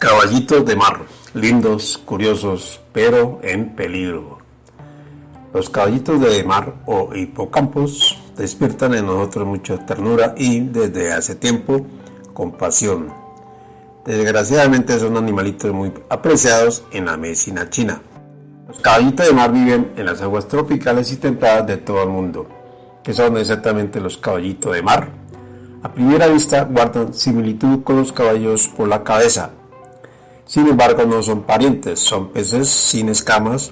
Caballitos de mar, lindos, curiosos, pero en peligro. Los caballitos de mar o hipocampos despiertan en nosotros mucha ternura y, desde hace tiempo, compasión. Desgraciadamente son animalitos muy apreciados en la medicina china. Los caballitos de mar viven en las aguas tropicales y templadas de todo el mundo, que son exactamente los caballitos de mar. A primera vista guardan similitud con los caballos por la cabeza, sin embargo, no son parientes, son peces sin escamas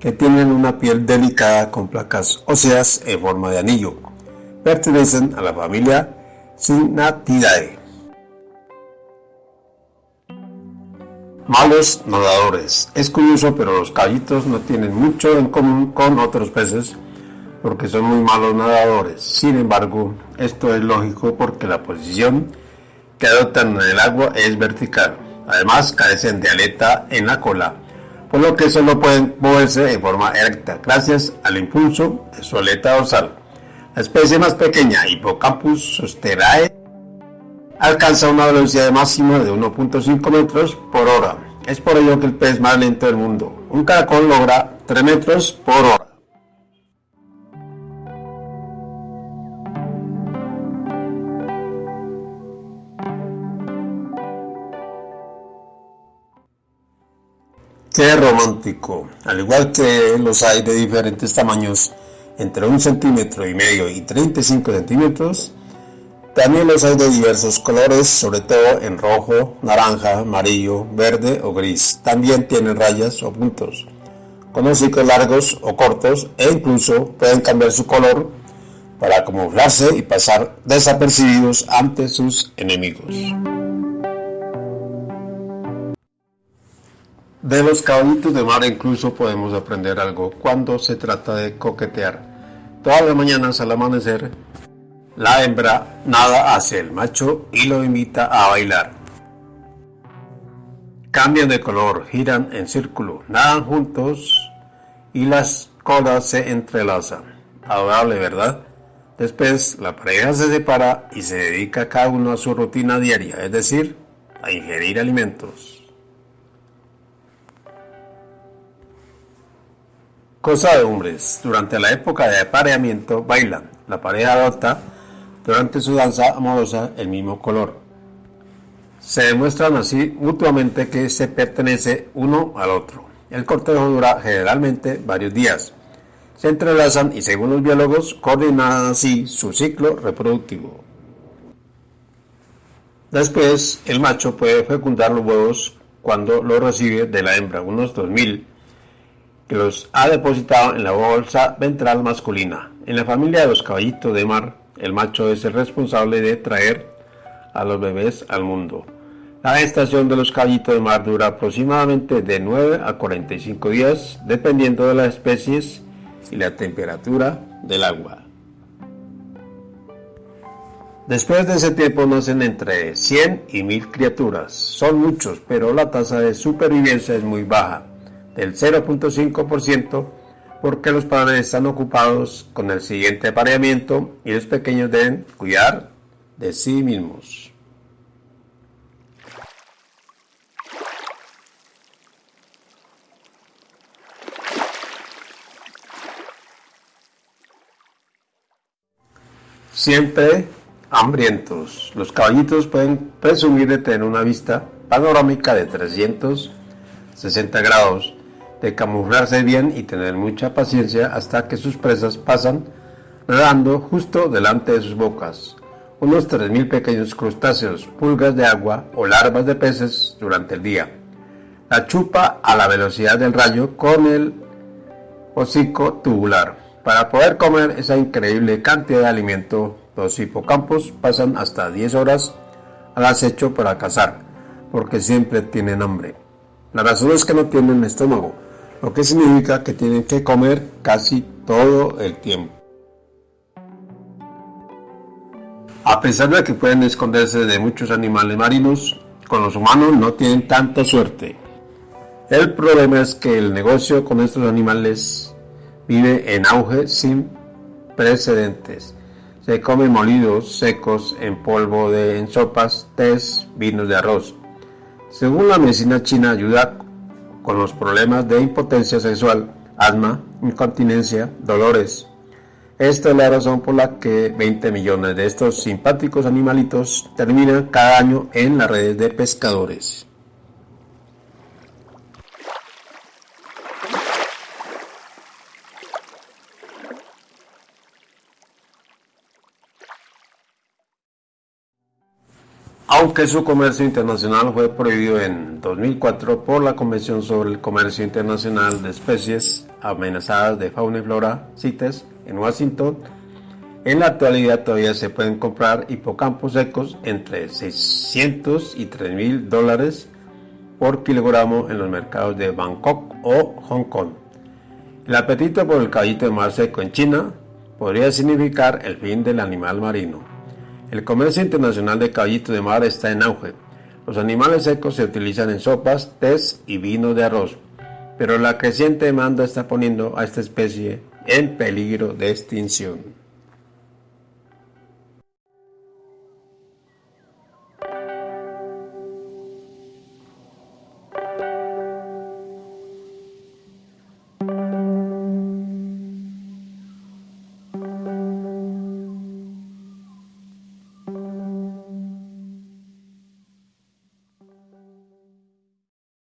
que tienen una piel delicada con placas óseas en forma de anillo. Pertenecen a la familia Cygnathidae. Malos nadadores. Es curioso, pero los caballitos no tienen mucho en común con otros peces porque son muy malos nadadores. Sin embargo, esto es lógico porque la posición que adoptan en el agua es vertical. Además, carecen de aleta en la cola, por lo que solo pueden moverse en forma erecta gracias al impulso de su aleta dorsal. La especie más pequeña, Hippocampus sosterae, alcanza una velocidad máxima de 1.5 metros por hora. Es por ello que el pez más lento del mundo. Un caracol logra 3 metros por hora. Qué romántico. Al igual que los hay de diferentes tamaños, entre un centímetro y medio y 35 centímetros, también los hay de diversos colores, sobre todo en rojo, naranja, amarillo, verde o gris. También tienen rayas o puntos, con hocicos largos o cortos e incluso pueden cambiar su color para camuflarse y pasar desapercibidos ante sus enemigos. De los caballitos de mar incluso podemos aprender algo cuando se trata de coquetear. Todas las mañanas al amanecer, la hembra nada hacia el macho y lo invita a bailar. Cambian de color, giran en círculo, nadan juntos y las colas se entrelazan. Adorable, ¿verdad? Después la pareja se separa y se dedica cada uno a su rutina diaria, es decir, a ingerir alimentos. Cosa de hombres. Durante la época de apareamiento bailan. La pareja adopta durante su danza amorosa el mismo color. Se demuestran así mutuamente que se pertenece uno al otro. El cortejo dura generalmente varios días. Se entrelazan y según los biólogos coordinan así su ciclo reproductivo. Después, el macho puede fecundar los huevos cuando los recibe de la hembra, unos 2000 que los ha depositado en la bolsa ventral masculina. En la familia de los caballitos de mar, el macho es el responsable de traer a los bebés al mundo. La gestación de los caballitos de mar dura aproximadamente de 9 a 45 días, dependiendo de las especies y la temperatura del agua. Después de ese tiempo nacen entre 100 y 1000 criaturas. Son muchos, pero la tasa de supervivencia es muy baja del 0.5% porque los padres están ocupados con el siguiente apareamiento y los pequeños deben cuidar de sí mismos. Siempre hambrientos. Los caballitos pueden presumir de tener una vista panorámica de 360 grados de camuflarse bien y tener mucha paciencia hasta que sus presas pasan nadando justo delante de sus bocas. Unos 3.000 pequeños crustáceos, pulgas de agua o larvas de peces durante el día. La chupa a la velocidad del rayo con el hocico tubular. Para poder comer esa increíble cantidad de alimento, los hipocampos pasan hasta 10 horas al acecho para cazar, porque siempre tienen hambre. La razón es que no tienen estómago, lo que significa que tienen que comer casi todo el tiempo. A pesar de que pueden esconderse de muchos animales marinos, con los humanos no tienen tanta suerte. El problema es que el negocio con estos animales vive en auge sin precedentes. Se comen molidos secos en polvo de en sopas, tés, vinos de arroz. Según la medicina china, ayuda con los problemas de impotencia sexual, asma, incontinencia, dolores. Esta es la razón por la que 20 millones de estos simpáticos animalitos terminan cada año en las redes de pescadores. Aunque su comercio internacional fue prohibido en 2004 por la Convención sobre el Comercio Internacional de Especies Amenazadas de Fauna y Flora, CITES, en Washington, en la actualidad todavía se pueden comprar hipocampos secos entre 600 y 3 mil dólares por kilogramo en los mercados de Bangkok o Hong Kong. El apetito por el caballito de mar seco en China podría significar el fin del animal marino. El comercio internacional de caballito de mar está en auge. Los animales secos se utilizan en sopas, tés y vino de arroz, pero la creciente demanda está poniendo a esta especie en peligro de extinción.